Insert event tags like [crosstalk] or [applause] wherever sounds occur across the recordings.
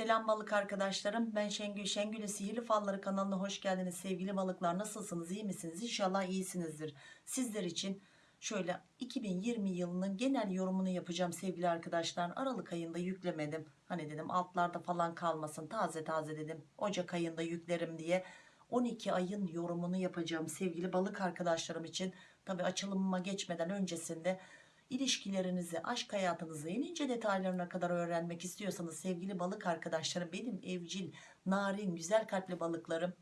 Selam balık arkadaşlarım. Ben Şengül. Şengül'ün Sihirli Falları kanalına hoş geldiniz. Sevgili balıklar nasılsınız? iyi misiniz? İnşallah iyisinizdir. Sizler için şöyle 2020 yılının genel yorumunu yapacağım sevgili arkadaşlar. Aralık ayında yüklemedim. Hani dedim altlarda falan kalmasın. Taze taze dedim. Ocak ayında yüklerim diye. 12 ayın yorumunu yapacağım sevgili balık arkadaşlarım için. Tabi açılımıma geçmeden öncesinde İlişkilerinizi, aşk hayatınızı en ince detaylarına kadar öğrenmek istiyorsanız sevgili balık arkadaşlarım benim evcil, narin, güzel kalpli balıklarım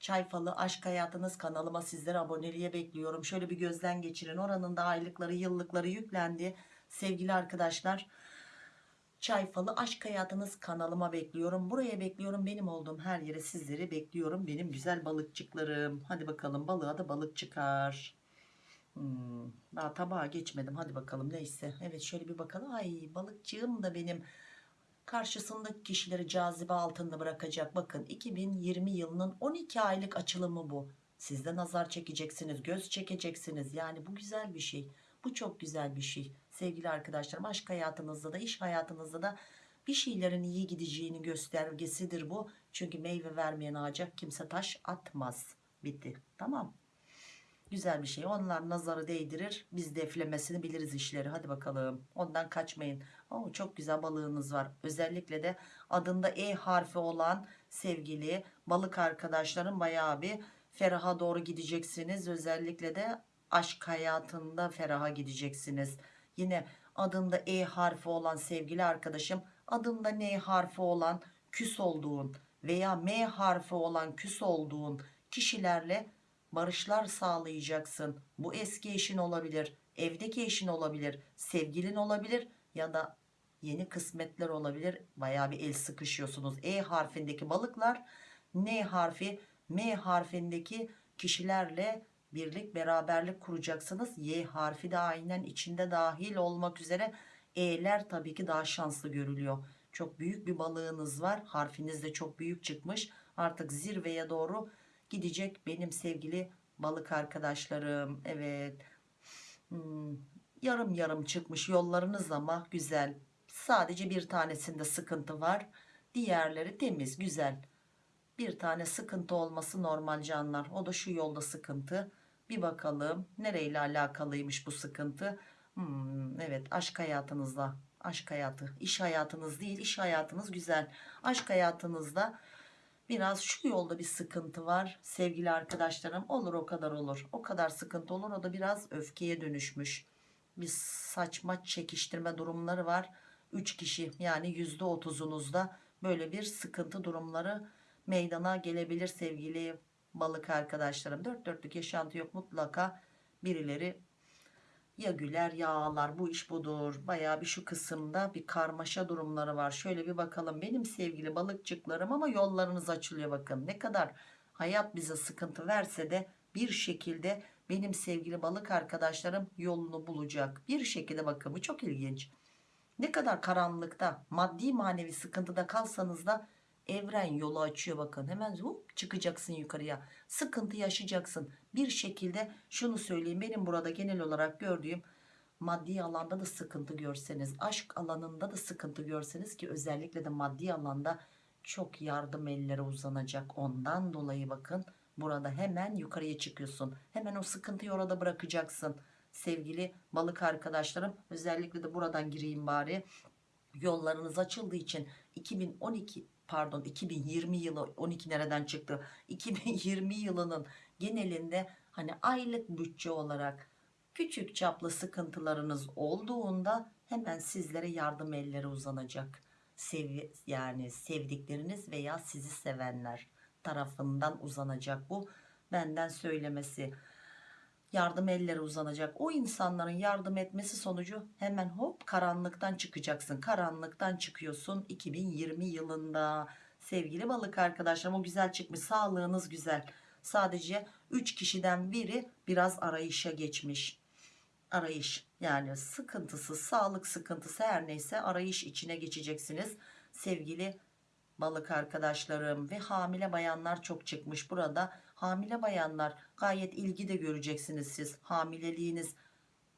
Çay Falı Aşk Hayatınız kanalıma sizleri aboneliğe bekliyorum. Şöyle bir gözden geçirin. Oranın da aylıkları, yıllıkları yüklendi. Sevgili arkadaşlar Çay Falı Aşk Hayatınız kanalıma bekliyorum. Buraya bekliyorum. Benim olduğum her yere sizleri bekliyorum. Benim güzel balıkçıklarım. Hadi bakalım balığa da balık çıkar. Hmm, daha tabağa geçmedim. Hadi bakalım neyse. Evet şöyle bir bakalım. Ay balıkçığım da benim karşısındaki kişileri cazibe altında bırakacak. Bakın 2020 yılının 12 aylık açılımı bu. Siz de nazar çekeceksiniz, göz çekeceksiniz. Yani bu güzel bir şey. Bu çok güzel bir şey. Sevgili arkadaşlarım aşk hayatınızda da iş hayatınızda da bir şeylerin iyi gideceğini göstergesidir bu. Çünkü meyve vermeyen ağaca kimse taş atmaz. Bitti. Tamam. Güzel bir şey. Onlar nazarı değdirir. Biz deflemesini biliriz işleri. Hadi bakalım. Ondan kaçmayın. Oo, çok güzel balığınız var. Özellikle de adında E harfi olan sevgili balık arkadaşlarım bayağı bir feraha doğru gideceksiniz. Özellikle de aşk hayatında feraha gideceksiniz. Yine adında E harfi olan sevgili arkadaşım adında N harfi olan küs olduğun veya M harfi olan küs olduğun kişilerle barışlar sağlayacaksın. Bu eski eşin olabilir, evdeki eşin olabilir, sevgilin olabilir ya da yeni kısmetler olabilir. Baya bir el sıkışıyorsunuz. E harfindeki balıklar, N harfi, M harfindeki kişilerle birlik beraberlik kuracaksınız. Y harfi de aynen içinde dahil olmak üzere E'ler tabii ki daha şanslı görülüyor. Çok büyük bir balığınız var. Harfiniz de çok büyük çıkmış. Artık zirveye doğru gidecek benim sevgili balık arkadaşlarım. Evet. Hmm, yarım yarım çıkmış yollarınız ama güzel. Sadece bir tanesinde sıkıntı var. Diğerleri temiz, güzel. Bir tane sıkıntı olması normal canlar. O da şu yolda sıkıntı. Bir bakalım nereyle alakalıymış bu sıkıntı. Hmm, evet aşk hayatınızla. Aşk hayatı. iş hayatınız değil. iş hayatınız güzel. Aşk hayatınızda biraz şu yolda bir sıkıntı var sevgili arkadaşlarım. Olur o kadar olur. O kadar sıkıntı olur o da biraz öfkeye dönüşmüş. Bir saçma çekiştirme durumları var. 3 kişi yani yüzde otuzunuzda böyle bir sıkıntı durumları meydana gelebilir sevgili balık arkadaşlarım. Dört dörtlük yaşantı yok. Mutlaka birileri ya güler ya ağlar bu iş budur. Baya bir şu kısımda bir karmaşa durumları var. Şöyle bir bakalım. Benim sevgili balıkçıklarım ama yollarınız açılıyor bakın. Ne kadar hayat bize sıkıntı verse de bir şekilde benim sevgili balık arkadaşlarım yolunu bulacak. Bir şekilde bakın bu çok ilginç. Ne kadar karanlıkta maddi manevi sıkıntıda kalsanız da evren yolu açıyor bakın hemen hop, çıkacaksın yukarıya. Sıkıntı yaşayacaksın. Bir şekilde şunu söyleyeyim. Benim burada genel olarak gördüğüm maddi alanda da sıkıntı görseniz aşk alanında da sıkıntı görseniz ki özellikle de maddi alanda çok yardım elleri uzanacak. Ondan dolayı bakın burada hemen yukarıya çıkıyorsun. Hemen o sıkıntıyı orada bırakacaksın. Sevgili balık arkadaşlarım özellikle de buradan gireyim bari. Yollarınız açıldığı için 2012 pardon 2020 yılı 12 nereden çıktı? [laughs] 2020 yılının genelinde hani aylık bütçe olarak küçük çaplı sıkıntılarınız olduğunda hemen sizlere yardım elleri uzanacak. Sev, yani sevdikleriniz veya sizi sevenler tarafından uzanacak bu benden söylemesi yardım elleri uzanacak. O insanların yardım etmesi sonucu hemen hop karanlıktan çıkacaksın. Karanlıktan çıkıyorsun 2020 yılında. Sevgili balık arkadaşlarım o güzel çıkmış. Sağlığınız güzel. Sadece 3 kişiden biri biraz arayışa geçmiş. Arayış yani sıkıntısı sağlık sıkıntısı her neyse arayış içine geçeceksiniz. Sevgili balık arkadaşlarım ve hamile bayanlar çok çıkmış burada. Hamile bayanlar gayet ilgi de göreceksiniz siz. Hamileliğiniz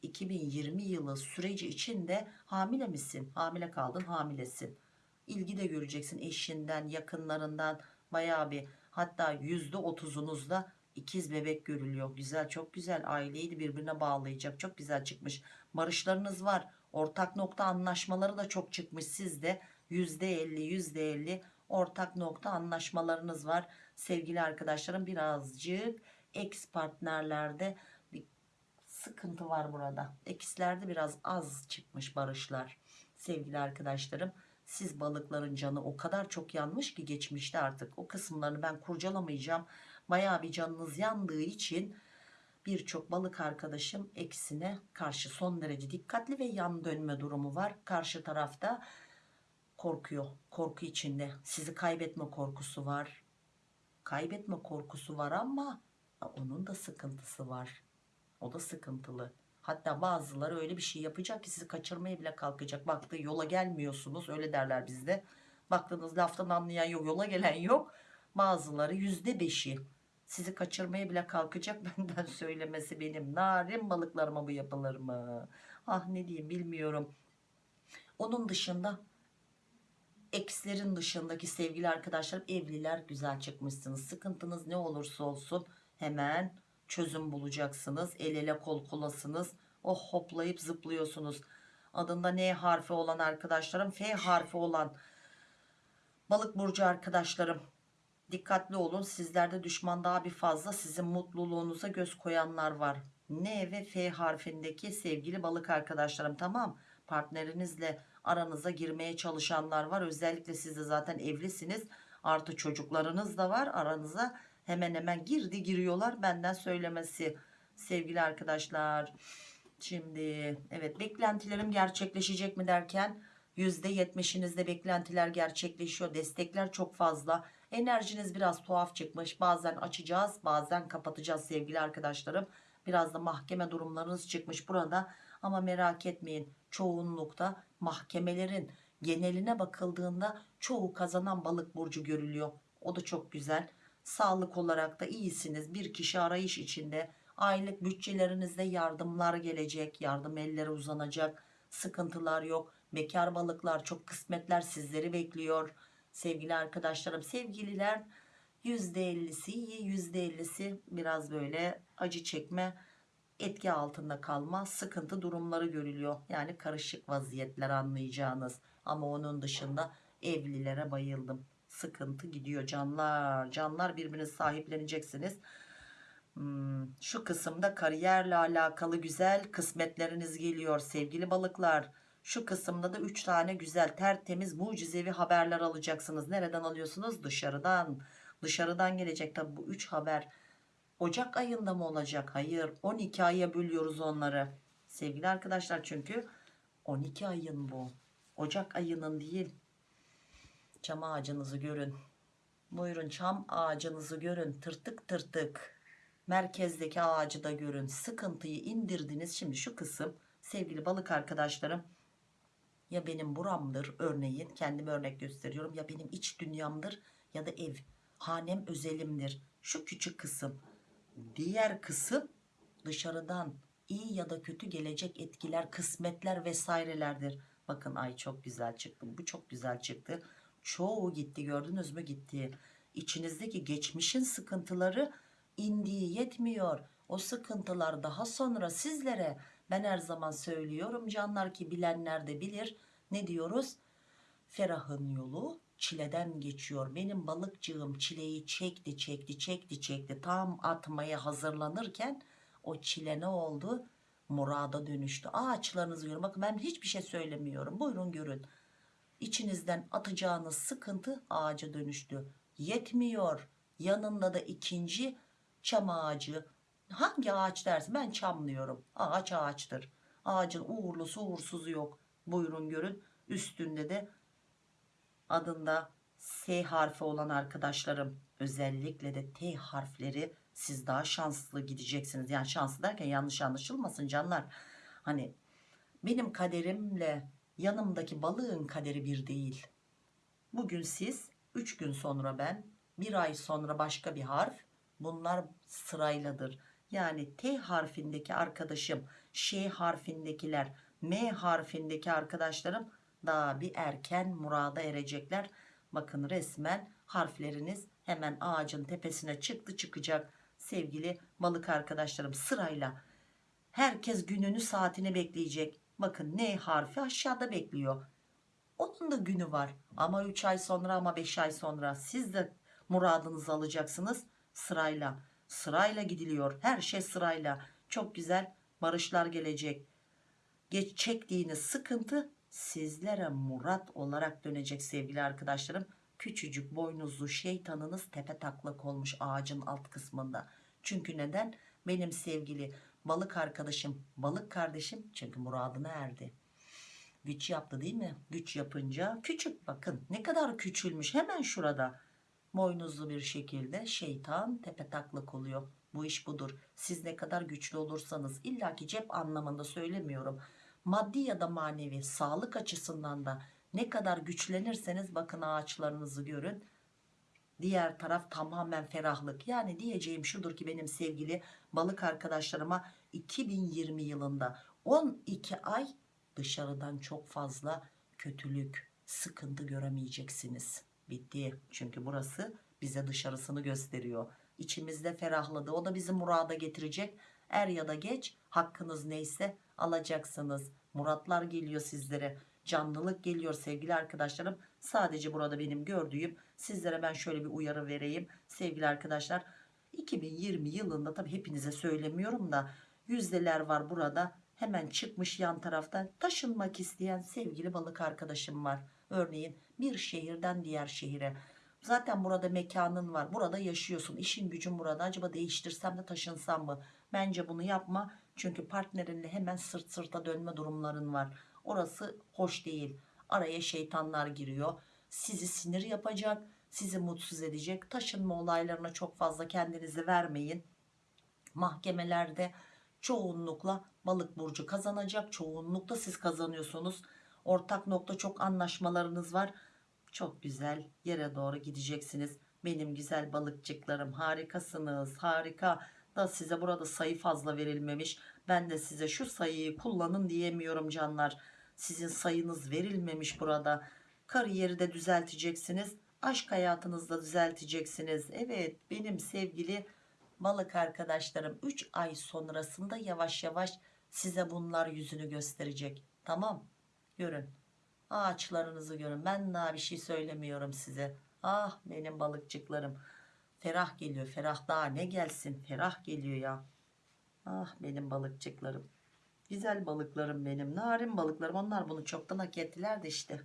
2020 yılı süreci içinde hamile misin? Hamile kaldın hamilesin. İlgi de göreceksin eşinden yakınlarından. Bayağı bir hatta yüzde otuzunuzda ikiz bebek görülüyor. Güzel çok güzel. Aileyi de birbirine bağlayacak. Çok güzel çıkmış. Barışlarınız var. Ortak nokta anlaşmaları da çok çıkmış. Sizde yüzde elli yüzde elli ortak nokta anlaşmalarınız var. Sevgili arkadaşlarım birazcık ex partnerlerde bir sıkıntı var burada. Ekslerde biraz az çıkmış barışlar. Sevgili arkadaşlarım siz balıkların canı o kadar çok yanmış ki geçmişte artık o kısımlarını ben kurcalamayacağım. Baya bir canınız yandığı için birçok balık arkadaşım eksine karşı son derece dikkatli ve yan dönme durumu var. Karşı tarafta korkuyor korku içinde. Sizi kaybetme korkusu var. Kaybetme korkusu var ama onun da sıkıntısı var. O da sıkıntılı. Hatta bazıları öyle bir şey yapacak ki sizi kaçırmaya bile kalkacak. Baktığı yola gelmiyorsunuz öyle derler bizde. Baktığınız laftan anlayan yok yola gelen yok. Bazıları yüzde beşi. Sizi kaçırmaya bile kalkacak [laughs] benden söylemesi benim narin balıklarıma bu yapılır mı ah ne diyeyim bilmiyorum. Onun dışında ekslerin dışındaki sevgili arkadaşlarım evliler güzel çıkmışsınız. Sıkıntınız ne olursa olsun hemen çözüm bulacaksınız. El ele kol kolasınız. Oh hoplayıp zıplıyorsunuz. Adında N harfi olan arkadaşlarım F harfi olan balık burcu arkadaşlarım dikkatli olun. Sizlerde düşman daha bir fazla. Sizin mutluluğunuza göz koyanlar var. N ve F harfindeki sevgili balık arkadaşlarım tamam. Partnerinizle aranıza girmeye çalışanlar var. Özellikle siz de zaten evlisiniz. Artı çocuklarınız da var. Aranıza hemen hemen girdi giriyorlar. Benden söylemesi sevgili arkadaşlar. Şimdi evet beklentilerim gerçekleşecek mi derken %70'inizde beklentiler gerçekleşiyor. Destekler çok fazla. Enerjiniz biraz tuhaf çıkmış. Bazen açacağız bazen kapatacağız sevgili arkadaşlarım. Biraz da mahkeme durumlarınız çıkmış. Burada ama merak etmeyin çoğunlukta mahkemelerin geneline bakıldığında çoğu kazanan balık burcu görülüyor. O da çok güzel. Sağlık olarak da iyisiniz. Bir kişi arayış içinde aylık bütçelerinizde yardımlar gelecek yardım elleri uzanacak sıkıntılar yok. Bekar balıklar çok kısmetler sizleri bekliyor. Sevgili arkadaşlarım sevgililer %50'si iyi %50'si biraz böyle acı çekme etki altında kalma sıkıntı durumları görülüyor. Yani karışık vaziyetler anlayacağınız. Ama onun dışında evlilere bayıldım. Sıkıntı gidiyor canlar canlar birbirinizi sahipleneceksiniz. Hmm, şu kısımda kariyerle alakalı güzel kısmetleriniz geliyor sevgili balıklar. Şu kısımda da 3 tane güzel tertemiz mucizevi haberler alacaksınız. Nereden alıyorsunuz? Dışarıdan. Dışarıdan gelecek tabi bu 3 haber Ocak ayında mı olacak? Hayır. 12 aya bölüyoruz onları. Sevgili arkadaşlar çünkü 12 ayın bu. Ocak ayının değil. Çam ağacınızı görün. Buyurun çam ağacınızı görün. Tırtık tırtık. Merkezdeki ağacı da görün. Sıkıntıyı indirdiniz. Şimdi şu kısım sevgili balık arkadaşlarım ya benim buramdır örneğin kendim örnek gösteriyorum ya benim iç dünyamdır ya da ev hanem özelimdir. Şu küçük kısım diğer kısım dışarıdan iyi ya da kötü gelecek etkiler kısmetler vesairelerdir. Bakın ay çok güzel çıktı bu çok güzel çıktı. Çoğu gitti gördünüz mü? Gitti. İçinizdeki geçmişin sıkıntıları indiği yetmiyor. O sıkıntılar daha sonra sizlere ben her zaman söylüyorum canlar ki bilenler de bilir. Ne diyoruz? Ferahın yolu çileden geçiyor. Benim balıkçığım çileyi çekti çekti çekti çekti. Tam atmaya hazırlanırken o çile ne oldu? Murada dönüştü. Ağaçlarınızı görün. Bakın ben hiçbir şey söylemiyorum. Buyurun görün. İçinizden atacağınız sıkıntı ağaca dönüştü. Yetmiyor. Yanında da ikinci çam ağacı. Hangi ağaç dersin? Ben çamlıyorum ağaç ağaçtır. Ağacın uğurlusu uğursuzu yok. Buyurun görün. Üstünde de adında S harfi olan arkadaşlarım özellikle de T harfleri siz daha şanslı gideceksiniz. Yani şanslı derken yanlış anlaşılmasın canlar. Hani benim kaderimle yanımdaki balığın kaderi bir değil. Bugün siz 3 gün sonra ben bir ay sonra başka bir harf. Bunlar sırayladır. Yani T harfindeki arkadaşım Ş harfindekiler M harfindeki arkadaşlarım daha bir erken murada erecekler. Bakın resmen harfleriniz hemen ağacın tepesine çıktı çıkacak. Sevgili balık arkadaşlarım sırayla herkes gününü saatini bekleyecek. Bakın ne harfi aşağıda bekliyor. Onun da günü var. Ama 3 ay sonra ama 5 ay sonra siz de muradınızı alacaksınız sırayla. Sırayla gidiliyor. Her şey sırayla. Çok güzel barışlar gelecek. Geç çektiğiniz sıkıntı sizlere murat olarak dönecek sevgili arkadaşlarım. Küçücük boynuzlu şeytanınız tepe taklak olmuş ağacın alt kısmında. Çünkü neden? Benim sevgili balık arkadaşım, balık kardeşim çünkü muradına erdi. Güç yaptı değil mi? Güç yapınca küçük bakın ne kadar küçülmüş hemen şurada. Boynuzlu bir şekilde şeytan tepe taklak oluyor. Bu iş budur. Siz ne kadar güçlü olursanız illaki cep anlamında söylemiyorum. Maddi ya da manevi sağlık açısından da ne kadar güçlenirseniz bakın ağaçlarınızı görün. Diğer taraf tamamen ferahlık. Yani diyeceğim şudur ki benim sevgili balık arkadaşlarıma 2020 yılında 12 ay dışarıdan çok fazla kötülük, sıkıntı göremeyeceksiniz. Bitti. Çünkü burası bize dışarısını gösteriyor. İçimizde ferahladı. O da bizi murada getirecek. Er ya da geç hakkınız neyse alacaksınız. Muratlar geliyor sizlere. Canlılık geliyor sevgili arkadaşlarım. Sadece burada benim gördüğüm sizlere ben şöyle bir uyarı vereyim. Sevgili arkadaşlar 2020 yılında tabi hepinize söylemiyorum da yüzdeler var burada. Hemen çıkmış yan taraftan taşınmak isteyen sevgili balık arkadaşım var. Örneğin bir şehirden diğer şehire. Zaten burada mekanın var. Burada yaşıyorsun. İşin gücün burada. Acaba değiştirsem de taşınsam mı? Bence bunu yapma. Çünkü partnerinle hemen sırt sırta dönme durumların var. Orası hoş değil. Araya şeytanlar giriyor. Sizi sinir yapacak. Sizi mutsuz edecek. Taşınma olaylarına çok fazla kendinizi vermeyin. Mahkemelerde çoğunlukla balık burcu kazanacak. Çoğunlukla siz kazanıyorsunuz. Ortak nokta çok anlaşmalarınız var. Çok güzel yere doğru gideceksiniz. Benim güzel balıkçıklarım harikasınız. Harika da size burada sayı fazla verilmemiş. Ben de size şu sayıyı kullanın diyemiyorum canlar. Sizin sayınız verilmemiş burada. Kariyeri de düzelteceksiniz. Aşk hayatınızda düzelteceksiniz. Evet benim sevgili balık arkadaşlarım 3 ay sonrasında yavaş yavaş size bunlar yüzünü gösterecek. Tamam görün ağaçlarınızı görün ben daha bir şey söylemiyorum size ah benim balıkçıklarım ferah geliyor ferah daha ne gelsin ferah geliyor ya. Ah benim balıkçıklarım. Güzel balıklarım benim narin balıklarım. Onlar bunu çoktan hak ettiler de işte.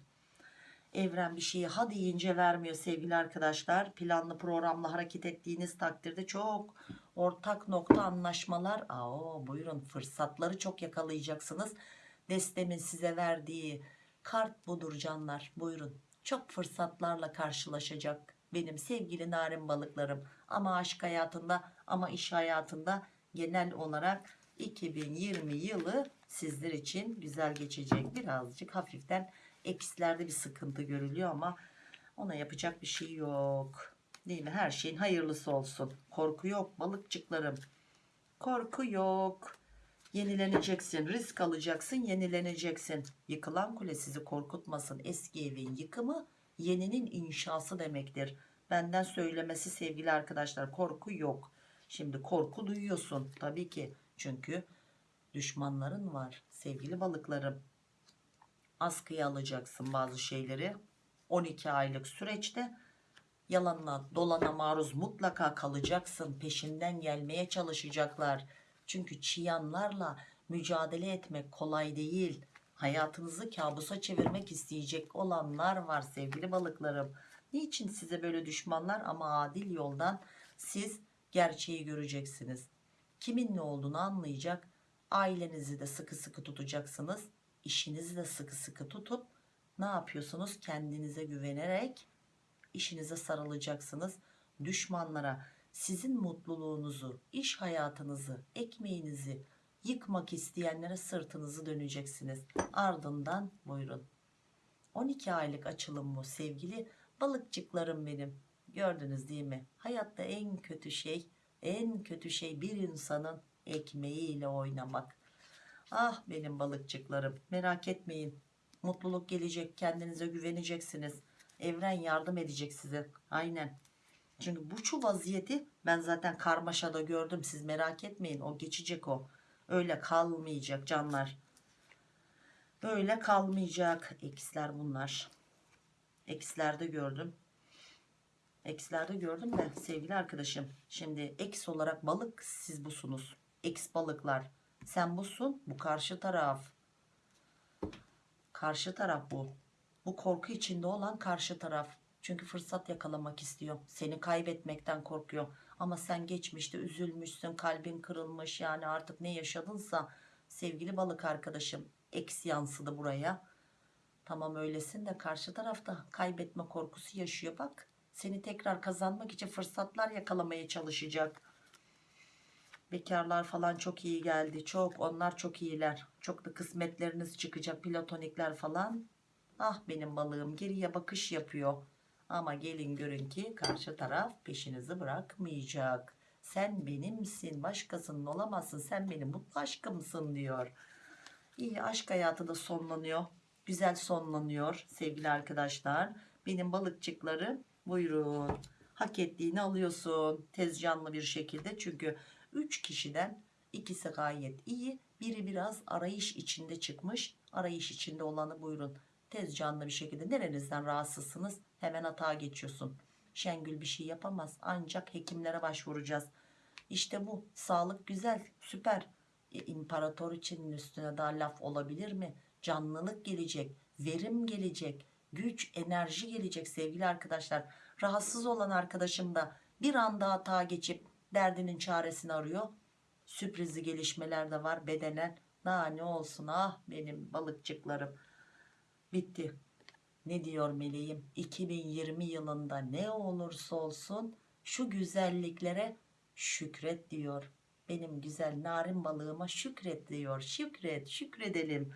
Evren bir şeyi ha deyince vermiyor sevgili arkadaşlar. Planlı programla hareket ettiğiniz takdirde çok ortak nokta anlaşmalar. Aa, buyurun fırsatları çok yakalayacaksınız. Destemin size verdiği kart budur canlar. Buyurun çok fırsatlarla karşılaşacak benim sevgili narin balıklarım. Ama aşk hayatında ama iş hayatında genel olarak 2020 yılı sizler için güzel geçecek. Birazcık hafiften eksilerde bir sıkıntı görülüyor ama ona yapacak bir şey yok. Değil mi? Her şeyin hayırlısı olsun. Korku yok balıkçıklarım. Korku yok. Yenileneceksin, risk alacaksın, yenileneceksin. Yıkılan kule sizi korkutmasın. Eski evin yıkımı yeninin inşası demektir. Benden söylemesi sevgili arkadaşlar korku yok. Şimdi korku duyuyorsun tabii ki. Çünkü düşmanların var sevgili balıklarım. Askıya alacaksın bazı şeyleri. 12 aylık süreçte yalanla dolana maruz mutlaka kalacaksın. Peşinden gelmeye çalışacaklar çünkü çıyanlarla mücadele etmek kolay değil. Hayatınızı kabusa çevirmek isteyecek olanlar var sevgili balıklarım. Niçin size böyle düşmanlar ama adil yoldan siz gerçeği göreceksiniz. Kimin ne olduğunu anlayacak. Ailenizi de sıkı sıkı tutacaksınız. İşinizi de sıkı sıkı tutup ne yapıyorsunuz? Kendinize güvenerek işinize sarılacaksınız. Düşmanlara sizin mutluluğunuzu, iş hayatınızı, ekmeğinizi yıkmak isteyenlere sırtınızı döneceksiniz. Ardından buyurun. 12 aylık açılım bu sevgili balıkçıklarım benim. Gördünüz değil mi? Hayatta en kötü şey, en kötü şey bir insanın ekmeğiyle oynamak. Ah benim balıkçıklarım merak etmeyin. Mutluluk gelecek. Kendinize güveneceksiniz. Evren yardım edecek size. Aynen. Çünkü bu şu vaziyeti ben zaten karmaşada gördüm. Siz merak etmeyin. O geçecek o. Öyle kalmayacak canlar. Öyle kalmayacak. X'ler bunlar. X'lerde gördüm. X'lerde gördüm de sevgili arkadaşım. Şimdi X olarak balık siz busunuz. X balıklar. Sen busun. Bu karşı taraf. Karşı taraf bu. Bu korku içinde olan karşı taraf. Çünkü fırsat yakalamak istiyor. Seni kaybetmekten korkuyor. Ama sen geçmişte üzülmüşsün, kalbin kırılmış. Yani artık ne yaşadınsa sevgili balık arkadaşım eks yansıdı buraya. Tamam öylesin de karşı tarafta kaybetme korkusu yaşıyor bak. Seni tekrar kazanmak için fırsatlar yakalamaya çalışacak. Bekarlar falan çok iyi geldi. Çok onlar çok iyiler. Çok da kısmetleriniz çıkacak. Platonikler falan. Ah benim balığım geriye bakış yapıyor. Ama gelin görün ki karşı taraf peşinizi bırakmayacak. Sen benimsin başkasının olamazsın sen benim mutlu aşkımsın diyor. İyi aşk hayatı da sonlanıyor. Güzel sonlanıyor sevgili arkadaşlar. Benim balıkçıkları buyurun. Hak ettiğini alıyorsun tez canlı bir şekilde. Çünkü 3 kişiden ikisi gayet iyi. Biri biraz arayış içinde çıkmış. Arayış içinde olanı buyurun. Tez canlı bir şekilde nerenizden rahatsızsınız hemen hata geçiyorsun. Şengül bir şey yapamaz ancak hekimlere başvuracağız. İşte bu sağlık güzel süper. E, imparator için üstüne daha laf olabilir mi? Canlılık gelecek, verim gelecek, güç, enerji gelecek sevgili arkadaşlar. Rahatsız olan arkadaşım da bir anda hata geçip derdinin çaresini arıyor. Sürprizli gelişmeler de var bedenen. Daha ne olsun ah benim balıkçıklarım. Bitti. Ne diyor meleğim? 2020 yılında ne olursa olsun şu güzelliklere şükret diyor. Benim güzel narin balığıma şükret diyor. Şükret, şükredelim.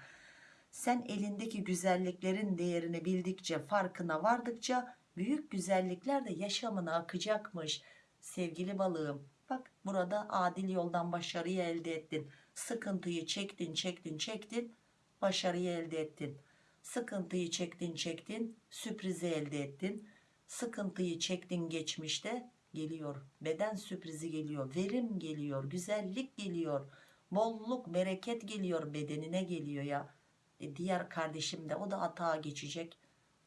Sen elindeki güzelliklerin değerini bildikçe, farkına vardıkça büyük güzellikler de yaşamına akacakmış. Sevgili balığım, bak burada adil yoldan başarıyı elde ettin. Sıkıntıyı çektin, çektin, çektin, başarıyı elde ettin. Sıkıntıyı çektin, çektin, sürprizi elde ettin. Sıkıntıyı çektin geçmişte, geliyor. Beden sürprizi geliyor. Verim geliyor. Güzellik geliyor. Bolluk, bereket geliyor. Bedenine geliyor ya. E diğer kardeşim de o da hata geçecek.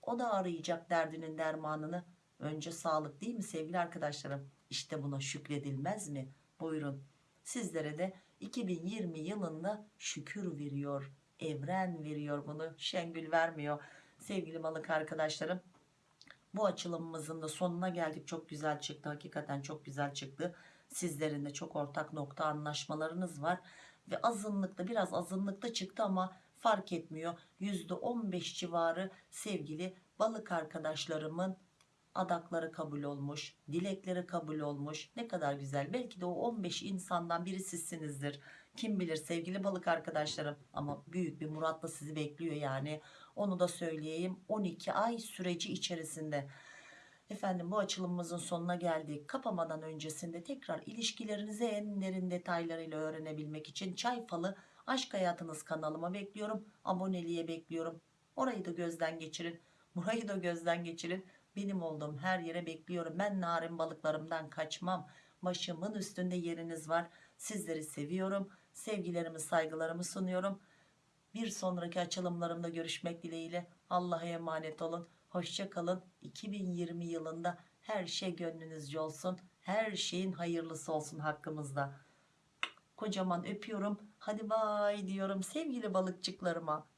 O da arayacak derdinin dermanını. Önce sağlık değil mi sevgili arkadaşlarım? İşte buna şükredilmez mi? Buyurun. Sizlere de 2020 yılında şükür veriyor. Evren veriyor bunu. Şengül vermiyor. Sevgili balık arkadaşlarım bu açılımımızın da sonuna geldik. Çok güzel çıktı. Hakikaten çok güzel çıktı. Sizlerin de çok ortak nokta anlaşmalarınız var. Ve azınlıkta biraz azınlıkta çıktı ama fark etmiyor. %15 civarı sevgili balık arkadaşlarımın adakları kabul olmuş. Dilekleri kabul olmuş. Ne kadar güzel. Belki de o 15 insandan biri sizsinizdir. Kim bilir sevgili balık arkadaşlarım. Ama büyük bir muratla sizi bekliyor yani. Onu da söyleyeyim 12 ay süreci içerisinde. Efendim bu açılımımızın sonuna geldik. Kapamadan öncesinde tekrar ilişkilerinizi en derin detaylarıyla öğrenebilmek için Çay Falı Aşk Hayatınız kanalıma bekliyorum. Aboneliğe bekliyorum. Orayı da gözden geçirin. [laughs] Burayı da gözden geçirin. Benim olduğum her yere bekliyorum. Ben narin balıklarımdan kaçmam. Başımın üstünde yeriniz var. Sizleri seviyorum. Sevgilerimi saygılarımı sunuyorum. Bir sonraki açılımlarımda görüşmek dileğiyle Allah'a emanet olun. Hoşça kalın. 2020 yılında her şey gönlünüzce olsun. Her şeyin hayırlısı olsun hakkımızda. Kocaman öpüyorum. Hadi bay diyorum sevgili balıkçıklarıma.